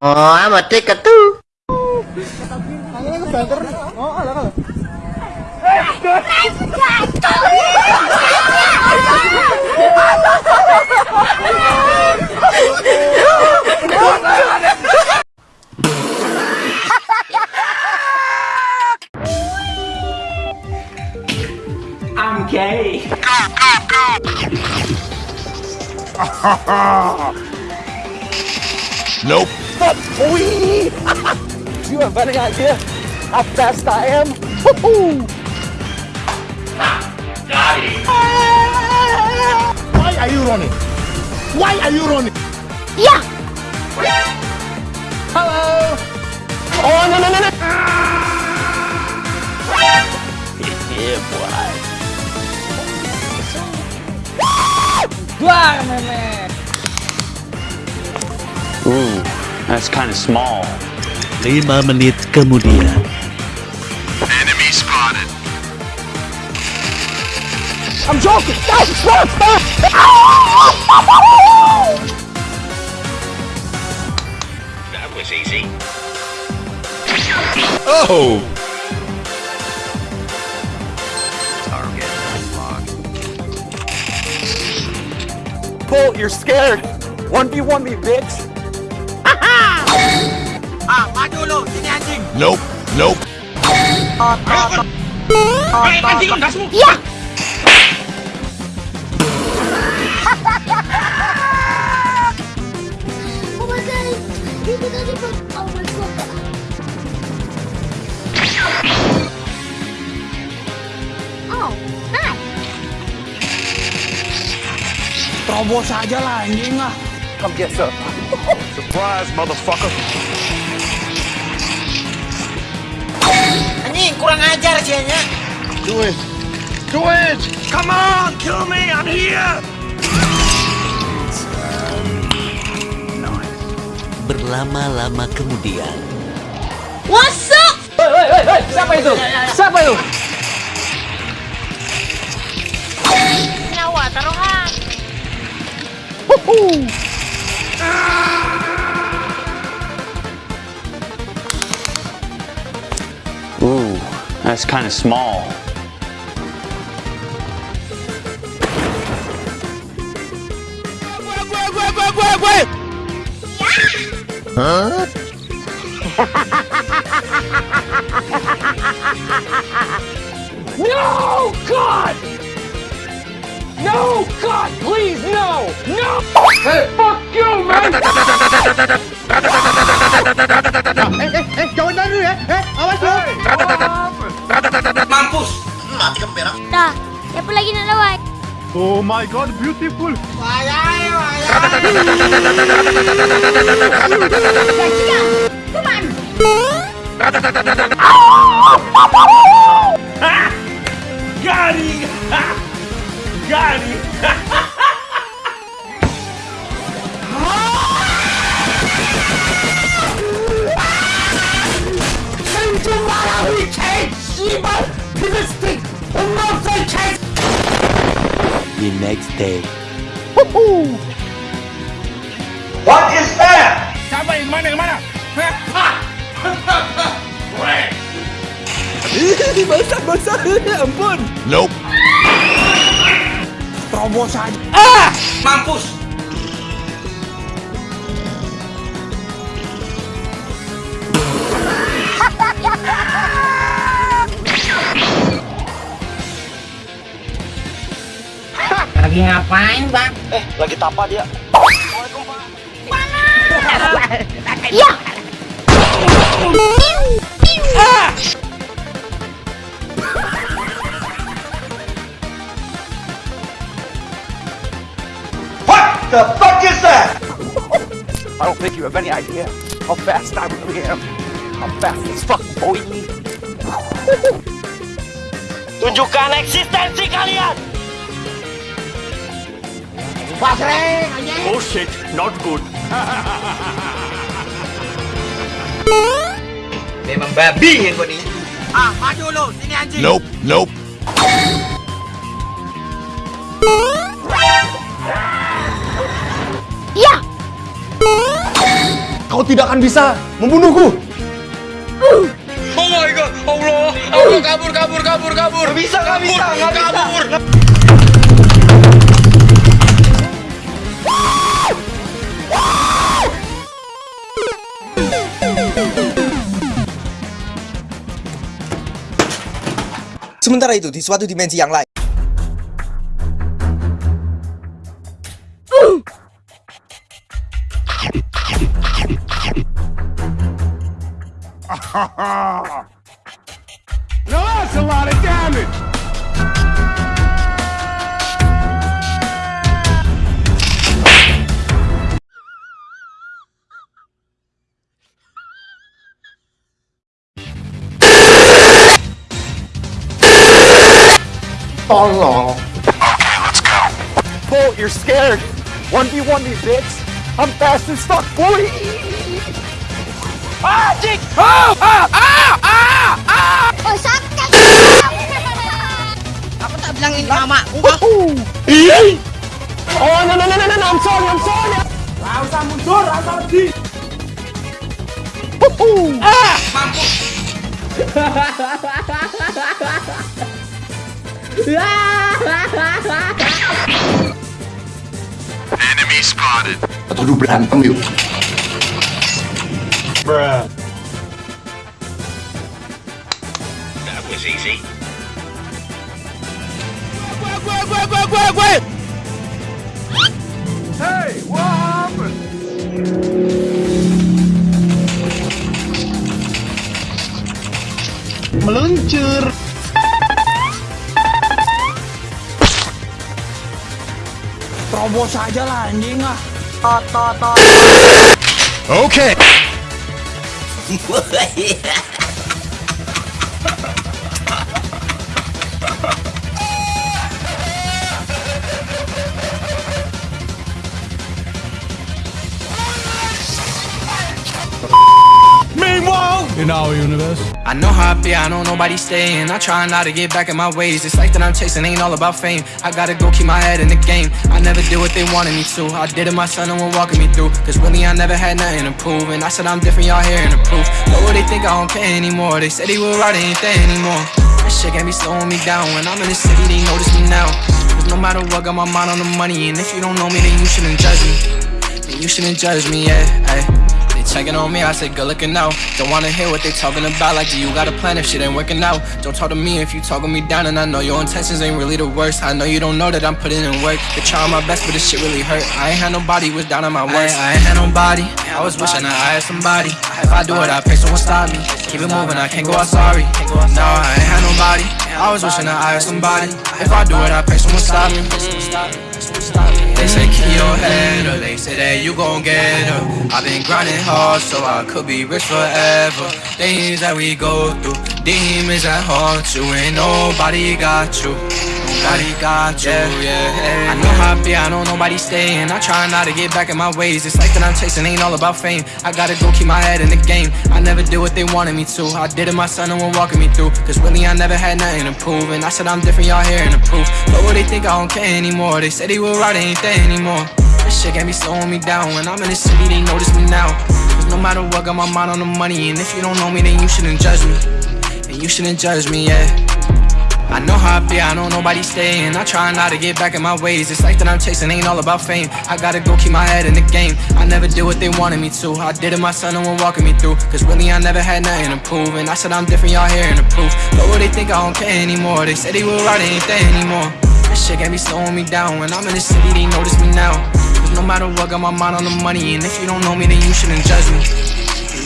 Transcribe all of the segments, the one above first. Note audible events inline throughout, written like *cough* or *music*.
Oh, amat dekat tuh. I'm gay. Nope. *laughs* You have any idea how fast I am? Woohoo! Why are you running? Why are you running? Ya. Hello! Oh, no, no, no, no! *laughs* Yeah, boy. Wah, meme! Ooh, that's kind of small. 5 menit kemudian. Enemy spotted. I'm joking! No, stop, stop! That was easy. Oh! Target unlocked. Bolt, you're scared! 1v1 me, bitch! Nope. Nope. Ya. Oh my god, itu tadi Pak. Oh my god. Oh, hi. Terobos aja lah, anjing lah! Come get some. Surprise, motherfucker. Anjing kurang ajar sianya. Do it. Do it. Come on, kill me. I'm here. Berlama-lama kemudian. What's up? Hei, hei, hei, hei! Siapa itu? Siapa itu? Nyawa taruhan. Ooh, That's kind of small. Huh? no! God! No! God, please, no! No! Hey. Fuck you, man! no! *laughs* Hey, hey, hey, don't do that! Hey, I want to Dah, siapa lagi nak lawan? Oh my god, beautiful. Got him! Got him! The next day. Siapa yang mana yang mana? Basah, *laughs* basah! Ampun! Nope. Terobos aja! Lagi ngapain, Bang? Eh, lagi tapa dia. Ya. I don't think you have any idea how fast I really am. I'm fast as fuck, boy. Tunjukkan eksistensi kalian. Oh shit, not good. Memang babi yang kau ni. Ah, maju lu. Sini anjing. Nope. Nope. Ya. Kau tidak akan bisa membunuhku. Oh my god, Allah, Allah kabur, kabur, kabur, kabur. Gak bisa, gak bisa, gak kabur. Sementara itu, di suatu dimensi yang lain. That's a lot of damage. Tolong. Bolt, you're scared. 1v1 me, bitch. I'm fast and stuck, boy. Ah, Jake! Ah, ah, ah, ah, ah! Oh, sakit! Aku tak bilangin. Oh, no, no, no, no, no, no, I'm sorry, I'm sorry. Rasa mundur, rasa di. Ah! *laughs* Atau dulu berantem yuk. That was easy. Hey, what happened? Meluncur. Terobos aja lah, anjing ah. Okay. *laughs* I know how I be, I know nobody's staying. I try not to get back in my ways. It's life that I'm chasing, ain't all about fame. I gotta go keep my head in the game. I never did what they wanted me to. I did it myself, no one walking me through. Cause really, I never had nothing to prove. And I said I'm different, y'all hearing the proof. But what they think I don't care anymore. They said they were right, there anymore. That shit can't be slowing me down. When I'm in the city, they notice me now. Cause no matter what, got my mind on the money. And if you don't know me, then you shouldn't judge me. Then you shouldn't judge me, yeah. Ay. Checking on me, I say good looking out. Don't wanna hear what they talking about, like do you got a plan if shit ain't working out? Don't talk to me if you talking me down, and I know your intentions ain't really the worst. I know you don't know that I'm putting in work. Been trying my best, but this shit really hurt. I ain't had nobody was down on my worst. I, I ain't had nobody. I was wishing that I had somebody. If I do it, I pray someone stop me. Keep it moving, I can't go out sorry. No, I ain't had nobody. I was wishing I had somebody. If I do it, I pray someone stop me. They say keep your head up, they say that you gon' get up. I've been grinding hard so I could be rich forever. Things that we go through, demons that haunt you, ain't nobody got you. Got you, yeah. I know how I be, I know nobody staying. I try not to get back in my ways. It's like that I'm chasing, ain't all about fame. I gotta go keep my head in the game. I never did what they wanted me to. I did it myself, no one walking me through. Cause really, I never had nothing to prove. And I said I'm different, y'all hearing the proof. But what they think I don't care anymore. They said they were right, they ain't there anymore. This shit can't be slowing me down. When I'm in the city, they notice me now. Cause no matter what, got my mind on the money. And if you don't know me, then you shouldn't judge me. And you shouldn't judge me, yeah. I know how I be, I know nobody staying. I try not to get back in my ways. It's like that I'm chasing, ain't all about fame. I gotta go keep my head in the game. I never did what they wanted me to. I did it myself, no one walking me through. Cause really, I never had nothing to prove. And I said I'm different, y'all hearing the proof. But what they think I don't care anymore. They said they were right, they ain't there anymore. This shit can't be slowing me down. When I'm in the city, they notice me now. Cause no matter what, got my mind on the money. And if you don't know me, then you shouldn't judge me.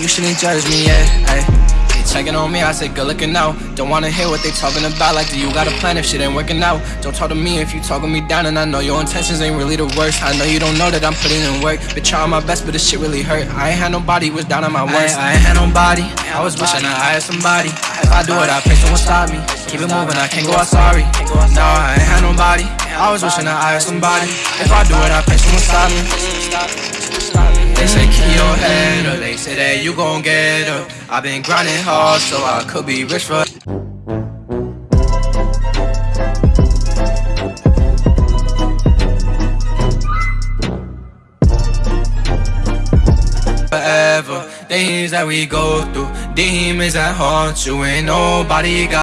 You shouldn't judge me, yeah. Ay. Checking on me, I say good looking out. Don't wanna hear what they talking about, like do you got a plan if shit ain't working out? Don't talk to me if you talking me down, and I know your intentions ain't really the worst. I know you don't know that I'm putting in work. Been trying my best, but this shit really hurt. I ain't had nobody was down on my worst. I, I ain't had nobody. I was wishing I had somebody. If I do it, I pray someone stop me. Keep it moving, I can't go out sorry. No, I ain't had nobody. I was wishing I had somebody. If I do it, I pray someone stop me. They say keep your head up, they say that you gon' get up. I've been grinding hard so I could be rich for forever. Things that we go through, demons that haunt you, ain't nobody got.